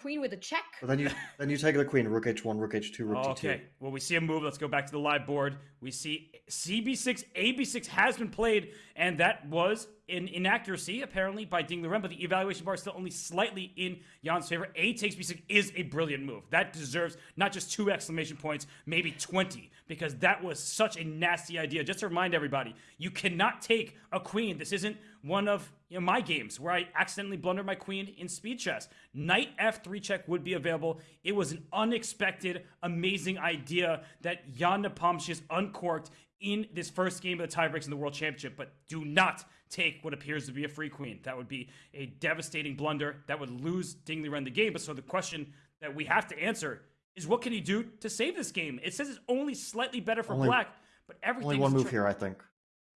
queen with a check. But then you then you take the queen, rook h1, rook h2, rook d2. Okay, well, we see a move. Let's go back to the live board. We see CB6, AB6 has been played, and that was an inaccuracy, apparently, by Ding Liren, but the evaluation bar is still only slightly in Jan's favor. A takes B6 is a brilliant move. That deserves not just two exclamation points, maybe 20, because that was such a nasty idea. Just to remind everybody, you cannot take a queen. This isn't one of you know, my games where I accidentally blundered my queen in speed chess. Knight f3 check would be available. It was an unexpected, amazing idea that Jan Nepomniachtchi uncorked in this first game of the tiebreaks in the World Championship, but do not take what appears to be a free queen. That would be a devastating blunder. That would lose Dingley Liren the game. But so the question that we have to answer is what can he do to save this game? It says it's only slightly better for Only- black, but everything Only one move here, I think.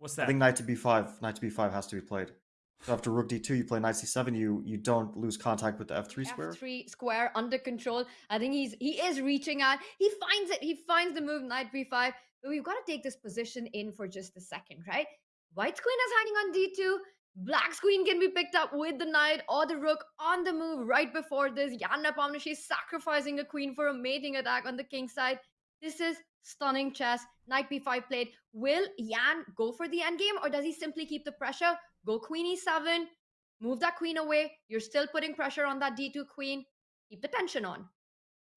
What's that? I think knight to b5, knight to b5 has to be played. So after rook d2, you play knight c7, you you don't lose contact with the f3 square. F3 square under control. I think he's he is reaching out. He finds it. He finds the move knight b5. But we've got to take this position in for just a second, right? White's queen is hiding on d2. Black's queen can be picked up with the knight or the rook on the move right before this. Yana is sacrificing a queen for a mating attack on the king side. This is stunning chess. Knight b5 played. Will Jan go for the endgame or does he simply keep the pressure? Go queen e7, move that queen away. You're still putting pressure on that d2 queen. Keep the tension on.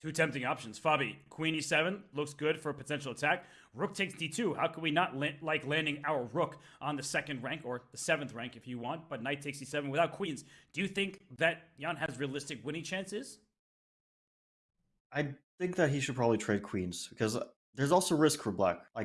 Two tempting options. Fabi, queen e7 looks good for a potential attack. Rook takes d2. How can we not la- like landing our rook on the second rank or the seventh rank if you want? But knight takes e7 without queens. Do you think that Jan has realistic winning chances? I think that he should probably trade queens because there's also risk for black. Like